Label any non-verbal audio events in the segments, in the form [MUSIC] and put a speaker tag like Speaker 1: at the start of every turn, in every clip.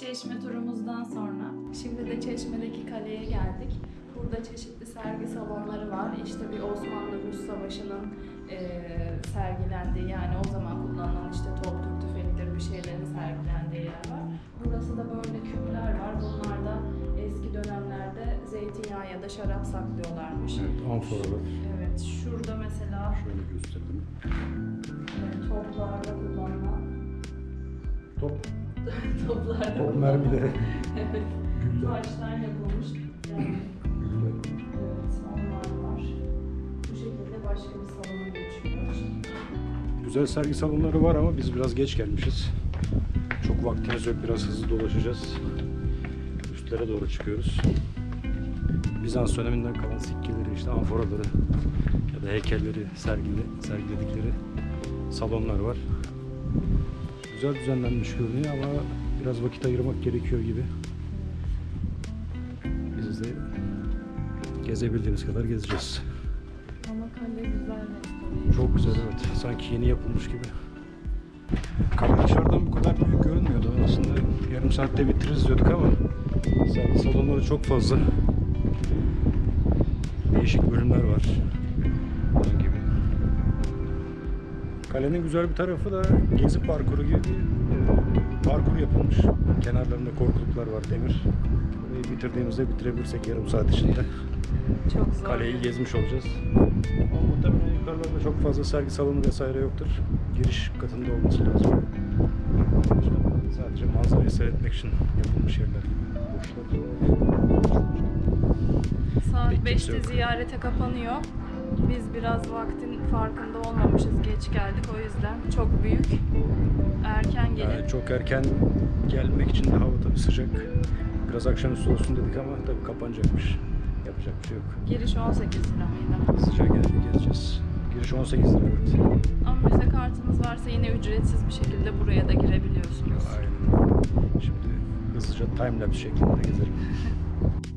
Speaker 1: Çeşme turumuzdan sonra şimdi de Çeşme'deki kaleye geldik. Burada çeşitli sergi salonları var. İşte bir Osmanlı-Rus Savaşı'nın eee, sergilendiği yani o zaman kullanılan işte toptur, tüfektir bir şeylerin sergilendiği yer var. Burası da böyle küpler var. Bunlar da eski dönemlerde zeytinyağı ya da şarap saklıyorlarmış.
Speaker 2: Evet, amforalar.
Speaker 1: Evet, şurada mesela
Speaker 2: Şöyle gösterdim.
Speaker 1: e, toplarda kullanılan
Speaker 2: Top,
Speaker 1: toplarda
Speaker 2: top mermileri. [LAUGHS]
Speaker 1: Evet.
Speaker 2: Güller.
Speaker 1: Taştan yapılmış. Yani,
Speaker 2: Güller.
Speaker 1: evet, onlar var. Bu şekilde başka bir salona geçiyoruz.
Speaker 2: Güzel sergi salonları var ama biz biraz geç gelmişiz. Çok vaktimiz yok. Biraz hızlı dolaşacağız. Üstlere doğru çıkıyoruz. Bizans döneminden kalan sikkeleri, işte amforaları ya da heykelleri sergili, sergiledikleri salonlar var. Güzel düzenlenmiş görünüyor ama biraz vakit ayırmak gerekiyor gibi. Biz de gezebildiğimiz kadar gezeceğiz.
Speaker 1: Ama kale güzel.
Speaker 2: Çok güzel evet. Sanki yeni yapılmış gibi. Kale dışarıdan bu kadar büyük görünmüyordu aslında. Yarım saatte bitiririz diyorduk ama sergi salonları çok fazla. Değişik bölümler var. Kalenin güzel bir tarafı da gezi parkuru gibi bir e, parkur yapılmış. Kenarlarında korkuluklar var demir. Burayı bitirdiğimizde bitirebilirsek yarım saat içinde.
Speaker 1: Çok zor.
Speaker 2: Kaleyi gezmiş olacağız. Ama muhtemelen yukarılarda çok fazla sergi salonu vesaire yoktur. Giriş katında olması lazım. Sadece manzarayı seyretmek için yapılmış yerler gibi. Boşlar.
Speaker 1: Saat
Speaker 2: Pek kimse
Speaker 1: 5'te
Speaker 2: yok.
Speaker 1: ziyarete kapanıyor. Biz biraz vaktin farkında olmamışız. Geç geldik o yüzden. Çok büyük. Erken gelin.
Speaker 2: Yani çok erken gelmek için de hava tabii sıcak. Biraz akşamüstü olsun dedik ama tabii kapanacakmış. Yapacak bir şey yok.
Speaker 1: Giriş 18 lira mıydı?
Speaker 2: Hızlıca gel gezeceğiz. Giriş 18 lira evet.
Speaker 1: Ama müze kartınız varsa yine ücretsiz bir şekilde buraya da girebiliyorsunuz.
Speaker 2: Aynen. Şimdi hızlıca timelapse şeklinde gezelim. [LAUGHS]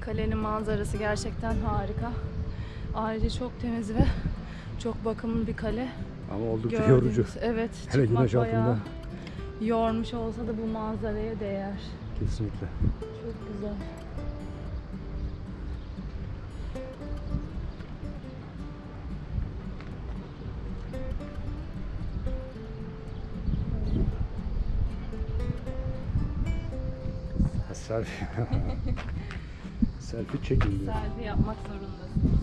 Speaker 1: Kalenin manzarası gerçekten harika. Ayrıca çok temiz ve çok bakımlı bir kale.
Speaker 2: Ama oldukça
Speaker 1: Gördüğünüz-
Speaker 2: yorucu.
Speaker 1: Evet.
Speaker 2: Hele güneş altında.
Speaker 1: Yormuş olsa da bu manzaraya değer.
Speaker 2: Kesinlikle.
Speaker 1: Çok güzel.
Speaker 2: Selfie. [LAUGHS] Selfie çekin diyor.
Speaker 1: Selfie yapmak zorundasınız.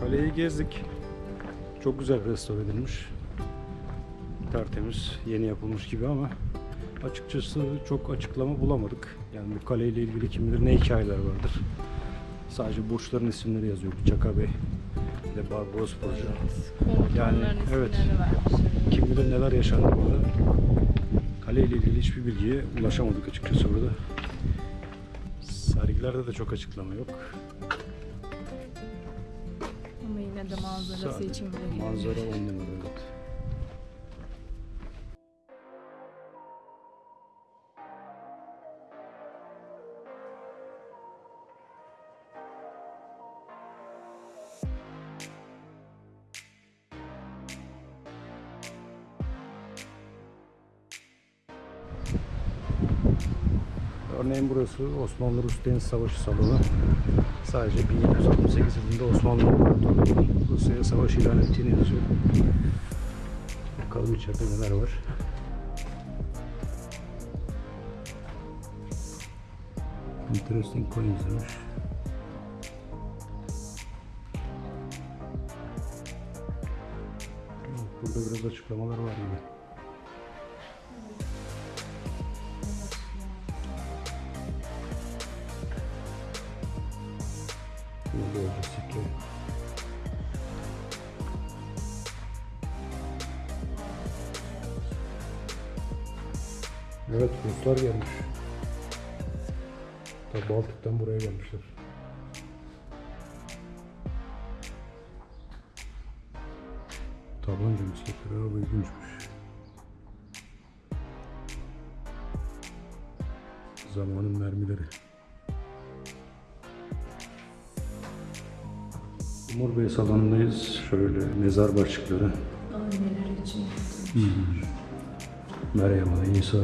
Speaker 2: Kaleyi gezdik. Çok güzel restore edilmiş. Tertemiz, yeni yapılmış gibi ama açıkçası çok açıklama bulamadık. Yani bu kaleyle ilgili kim bilir ne hikayeler vardır. Sadece burçların isimleri yazıyor. Çaka Bey ve Barbaros Burcu.
Speaker 1: Komutanların
Speaker 2: Yani, evet.
Speaker 1: vermiş.
Speaker 2: Kim bilir neler yaşandı burada. Kale ile ilgili hiçbir bilgiye ulaşamadık açıkçası burada. Sergilerde de çok açıklama yok.
Speaker 1: Yine de manzarası
Speaker 2: Sadece
Speaker 1: için
Speaker 2: Manzara on numara evet. Örneğin burası Osmanlı-Rus Deniz Savaşı salonu. Sadece 1768 yılında Osmanlı Rusya'ya savaş ilan ettiğini yazıyor. Bakalım içeride neler var. Interesting coins demiş. Burada biraz açıklamalar var gibi. Sikke. Evet Ruslar gelmiş. Tabi Baltık'tan buraya gelmişler. Tabanca misketleri abi ilginçmiş. Zamanın mermileri. Umur Bey salonundayız. Şöyle mezar başlıkları.
Speaker 1: Anneler için.
Speaker 2: Meryem Ana, İsa.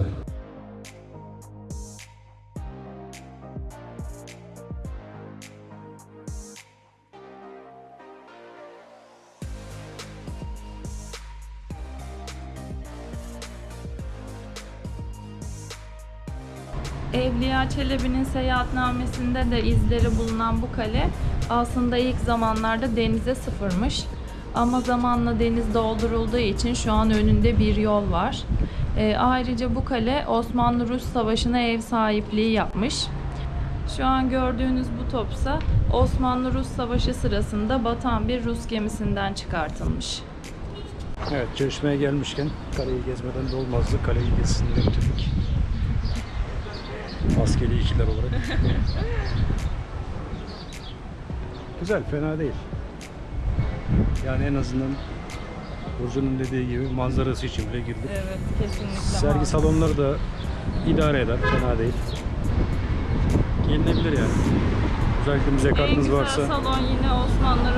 Speaker 1: Evliya Çelebi'nin seyahatnamesinde de izleri bulunan bu kale aslında ilk zamanlarda denize sıfırmış. Ama zamanla deniz doldurulduğu için şu an önünde bir yol var. Ee, ayrıca bu kale Osmanlı-Rus Savaşı'na ev sahipliği yapmış. Şu an gördüğünüz bu topsa Osmanlı-Rus Savaşı sırasında batan bir Rus gemisinden çıkartılmış.
Speaker 2: Evet, Çeşme'ye gelmişken kaleyi gezmeden de olmazdı. Kaleyi gezisini bitirdik. Askeri ikiler olarak. [LAUGHS] Güzel, fena değil. Yani en azından Burcu'nun dediği gibi manzarası için bile girdik.
Speaker 1: Evet, kesinlikle.
Speaker 2: Sergi salonları da idare eder, fena değil. Gelinebilir yani. Özellikle müze
Speaker 1: En
Speaker 2: kartınız
Speaker 1: güzel
Speaker 2: varsa
Speaker 1: salon yine Osmanlı